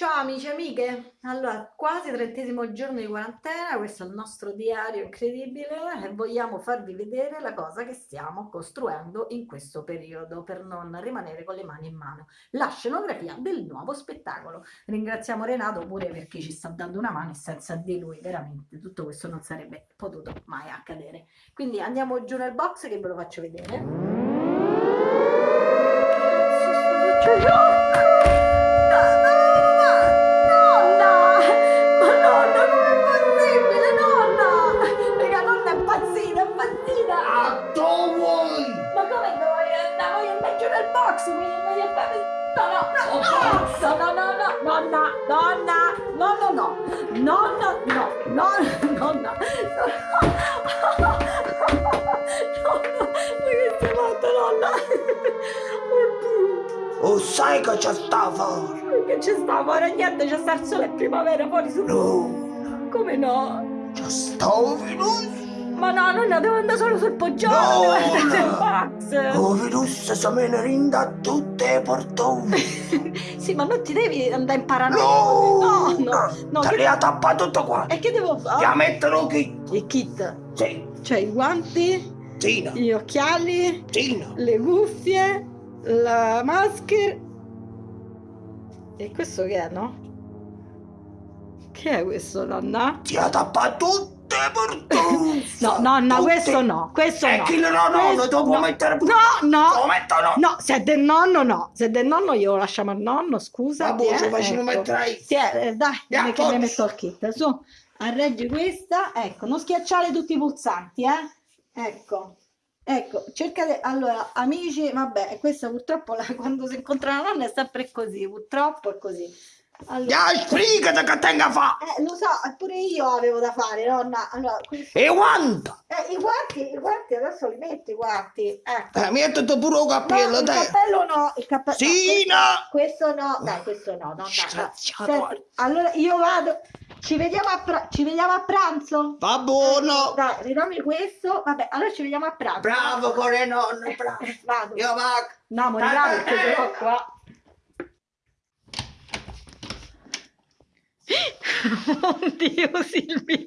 Ciao amici e amiche, allora quasi trentesimo giorno di quarantena, questo è il nostro diario incredibile e vogliamo farvi vedere la cosa che stiamo costruendo in questo periodo per non rimanere con le mani in mano, la scenografia del nuovo spettacolo. Ringraziamo Renato pure perché ci sta dando una mano e senza di lui veramente tutto questo non sarebbe potuto mai accadere. Quindi andiamo giù nel box che ve lo faccio vedere. No, no, no, no, no, no, nonna, nonna, nonna, no, nonna, no, nonna, nonna, nonna, che stai fatta, nonna? Oddio. Oh, sai che c'è sta fuori? Che c'è sta fuori? Niente, c'è sta il sole e primavera fuori su... No. Come no? C'è sta un. Ma no, nonna, devo andare solo sul poggiolo, no, devo andare sul box. Oh, virus se me ne rinda tutte le portone. sì, ma non ti devi andare in paranoia. No, no, no. no te le ha tappato tutto qua. E che devo fare? Ti metterò kit. Il kit? Sì. Cioè i guanti, sì, gli occhiali, sì, le cuffie, la maschera. E questo che è, no? Che è questo, nonna? Ti ha tappato tutto No, nonna, Tutte. questo no, questo e no. chi no, no, questo, lo devo no. mettere No, no. Lo metto no. No, se è del nonno no. Se è del nonno io lo lasciamo al nonno, scusa. Ma boh, ci facciamo ecco. mettere Sì, eh, dai, yeah, che mi metto il kit. Su, arreggi questa. Ecco, non schiacciare tutti i pulsanti, eh. Ecco. Ecco, cercate, allora, amici, vabbè, questa purtroppo la, quando si incontra la nonna è sempre così, purtroppo è così. Allora, ya spiegate che tenga fa! Eh, lo so, pure io avevo da fare, nonna. Allora, questo... E guanti? Eh, i guanti, i guanti adesso li metti i guanti. Ecco. Eh, mi mettete pure il cappello, no, dai. Il cappello no, il cappello. Sì, no. no. Questo, no, dai, questo no, no, no. allora io vado. Ci vediamo, a ci vediamo a pranzo? Va buono! Eh, dai, ridammi questo. Vabbè, allora ci vediamo a pranzo. Bravo, core nonno, bravo. Vado. Io vado. No, morirà perché sono qua. Oddio Silvia,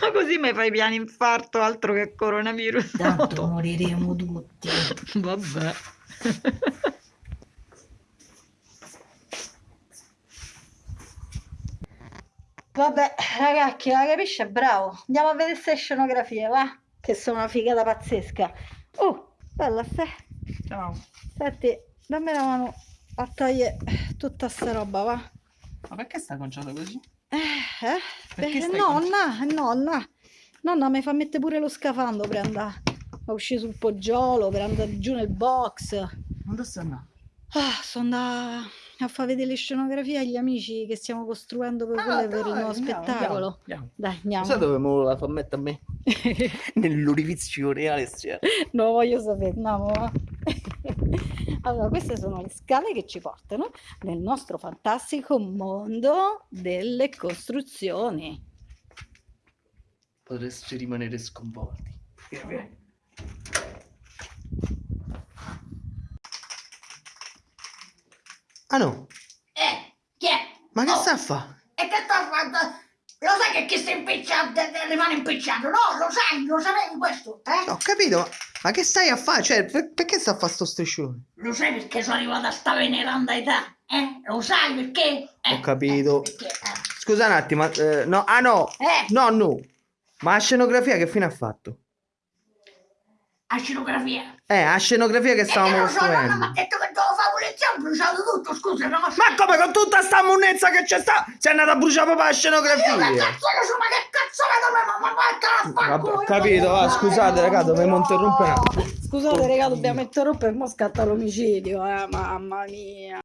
ma così mi fai piano infarto altro che coronavirus? Tanto moriremo tutti. Vabbè. Vabbè, ragazzi, la capisce? Bravo. Andiamo a vedere queste scenografie, va? Che sono una figata pazzesca. Oh, bella, stai. Ciao. Senti, dammi la mano a togliere tutta sta roba, va? Ma perché sta conciato così? Eh, eh? Perché Beh, nonna, nonna, nonna mi fa mettere pure lo scafando per andare a uscire sul poggiolo, per andare giù nel box. Dove sta andando? Ah, sono andata a far vedere le scenografie agli amici che stiamo costruendo per, ah, dai, per il nuovo andiamo, spettacolo. Andiamo. Dai, andiamo. Sai dove me la fa mettere a me? Nell'orifizio reale. Non lo voglio sapere, andiamo. Allora, queste sono le scale che ci portano nel nostro fantastico mondo delle costruzioni. Potreste rimanere sconvolti. Ah no? Eh, chi è? Ma che oh. sta a fare? E che sta a fare? Lo sai che chi sta impicciato, rimane impicciato? No, lo sai, lo sapevi questo, eh? Ho capito, ma che stai a fare? Cioè, per, perché sta a fare sto striscione? Lo sai perché sono arrivato a sta veneranda età? Eh? Lo sai perché? Eh, Ho capito. Eh, perché, eh. Scusa un attimo, eh, no, ah no, eh. no, no. Ma la scenografia che fine ha fatto? A scenografia? Eh, a scenografia che stavamo eh, costruendo. No, no, mi ha detto che dovevo fare pulizie, ho bruciato tutto, scusa, no? Ma come con tutta sta monnezza che c'è sta? Sei andata a bruciare proprio la scenografia? Io che cazzo che so, ma che cazzo vedo me, ma ma Vabbè, ho capito, va, scusate raga, dobbiamo interrompere. Scusate raga, dobbiamo interrompere, mo scatta l'omicidio, eh, mamma mia.